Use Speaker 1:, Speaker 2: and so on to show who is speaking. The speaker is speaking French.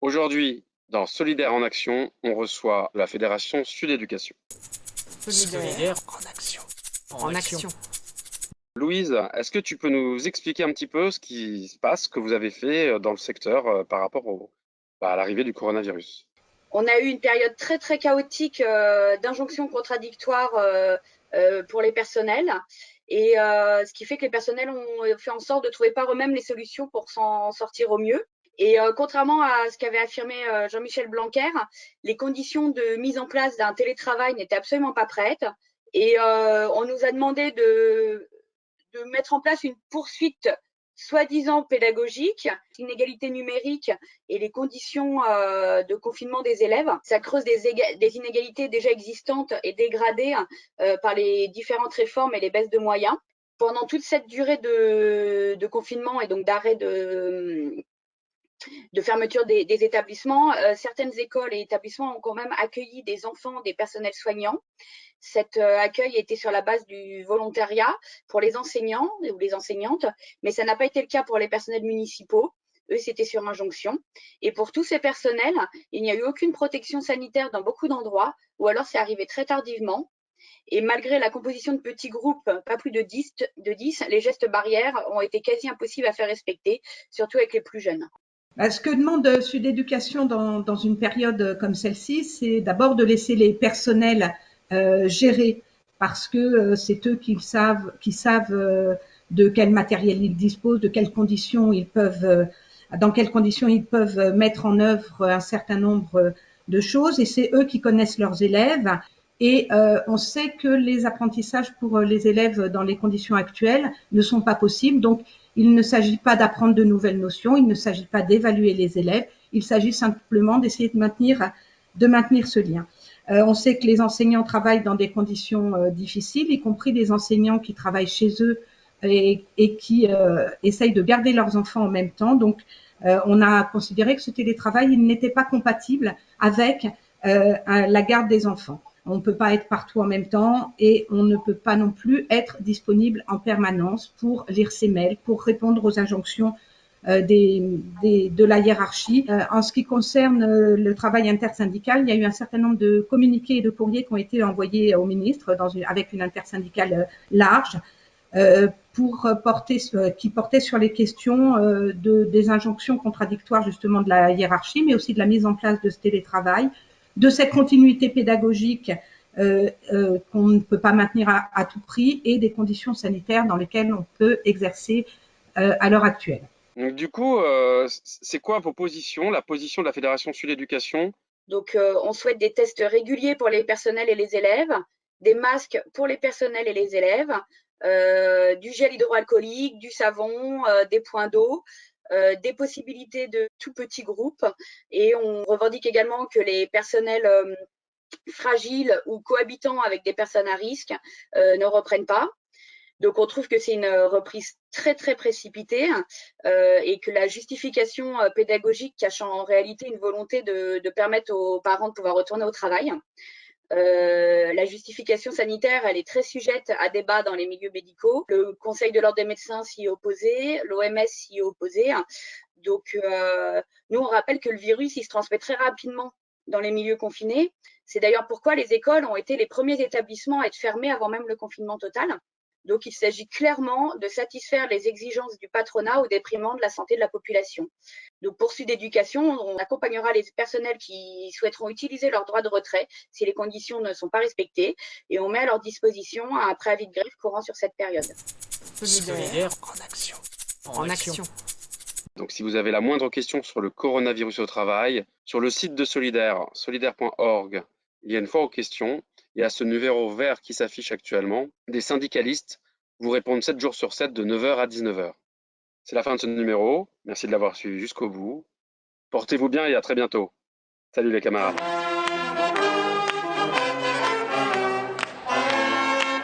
Speaker 1: Aujourd'hui, dans Solidaire en Action, on reçoit la Fédération Sud Éducation.
Speaker 2: Solidaire en action. En, action.
Speaker 1: Louise, est-ce que tu peux nous expliquer un petit peu ce qui se passe, ce que vous avez fait euh, dans le secteur euh, par rapport bah, à l'arrivée du coronavirus?
Speaker 3: On a eu une période très très chaotique euh, d'injonctions contradictoires pour les personnels. Et ce qui fait que les personnels ont fait en sorte de trouver par eux-mêmes les solutions pour s'en sortir au mieux. Et contrairement à ce qu'avait affirmé Jean-Michel Blanquer, les conditions de mise en place d'un télétravail n'étaient absolument pas prêtes. Et on nous a demandé de mettre en place une poursuite soi-disant pédagogique, l'inégalité numérique et les conditions euh, de confinement des élèves. Ça creuse des, inégalités déjà existantes et dégradées euh, par les différentes réformes et les baisses de moyens. Pendant toute cette durée de, confinement et donc d'arrêt de, de fermeture des, établissements, euh, certaines écoles et établissements ont quand même accueilli des enfants, des personnels soignants cet euh, accueil était sur la base du volontariat pour les enseignants ou les enseignantes, mais ça n'a pas été le cas pour les personnels municipaux. Eux, c'était sur injonction. Et pour tous ces personnels, il n'y a eu aucune protection sanitaire dans beaucoup d'endroits, ou alors c'est arrivé très tardivement. Et malgré la composition de petits groupes, pas plus de 10, de 10, les gestes barrières ont été quasi impossibles à faire respecter, surtout avec les plus jeunes.
Speaker 4: Bah, ce que demande Sud Éducation dans, une période comme celle-ci, c'est d'abord de laisser les personnels euh, gérer parce que euh, c'est eux qui savent, qui savent euh, de quel matériel ils disposent, de quelles conditions ils peuvent, dans quelles conditions ils peuvent mettre en œuvre un certain nombre de choses. Et c'est eux qui connaissent leurs élèves. Et on sait que les apprentissages pour les élèves dans les conditions actuelles ne sont pas possibles. Donc, il ne s'agit pas d'apprendre de nouvelles notions, il ne s'agit pas d'évaluer les élèves, il s'agit simplement d'essayer de maintenir, de maintenir ce lien. Euh, on sait que les enseignants travaillent dans des conditions euh, difficiles, y compris des enseignants qui travaillent chez eux et, qui euh, essayent de garder leurs enfants en même temps. Donc, on a considéré que ce télétravail n'était pas compatible avec la garde des enfants. On ne peut pas être partout en même temps et on ne peut pas non plus être disponible en permanence pour lire ses mails, pour répondre aux injonctions euh, de la hiérarchie. Euh, en ce qui concerne euh, le travail intersyndical, il y a eu un certain nombre de communiqués et de courriers qui ont été envoyés au ministre avec une intersyndicale large pour porter, qui portait sur les questions de, des injonctions contradictoires justement de la hiérarchie, mais aussi de la mise en place de ce télétravail, de cette continuité pédagogique euh, euh, qu'on ne peut pas maintenir à, à, tout prix et des conditions sanitaires dans lesquelles on peut exercer euh, à l'heure actuelle.
Speaker 1: Donc, du coup, euh, c'est quoi vos positions, la position de la Fédération Sud Éducation?
Speaker 3: Donc, euh, on souhaite des tests réguliers pour les personnels et les élèves, des masques pour les personnels et les élèves, euh, du gel hydroalcoolique, du savon, des points d'eau, des possibilités de tout petits groupes. Et on revendique également que les personnels fragiles ou cohabitants avec des personnes à risque ne reprennent pas. Donc on trouve que c'est une euh, reprise très très précipitée euh, et que la justification euh, pédagogique cache en réalité une volonté de, permettre aux parents de pouvoir retourner au travail. La justification sanitaire, elle est très sujette à débat dans les milieux médicaux. Le Conseil de l'ordre des médecins s'y est opposé, l'OMS s'y est opposé. Donc, nous, on rappelle que le virus, il se transmet très rapidement dans les milieux confinés. C'est d'ailleurs pourquoi les écoles ont été les premiers établissements à être fermés avant même le confinement total. Donc, il s'agit clairement de satisfaire les exigences du patronat au détriment de la santé de la population. Donc, pour Sud Éducation, on accompagnera les personnels qui souhaiteront utiliser leur droit de retrait si les conditions ne sont pas respectées et on met à leur disposition un préavis de grève courant sur cette période.
Speaker 2: Solidaire en action. En, action.
Speaker 1: Donc, si vous avez la moindre question sur le coronavirus au travail, sur le site de Solidaire, solidaire.org, il y a une fois aux questions et à ce numéro vert qui s'affiche actuellement, des syndicalistes vous répondent 7 jours sur 7 de 9h à 19h. C'est la fin de ce numéro. Merci de l'avoir suivi jusqu'au bout. Portez-vous bien et à très bientôt. Salut les camarades.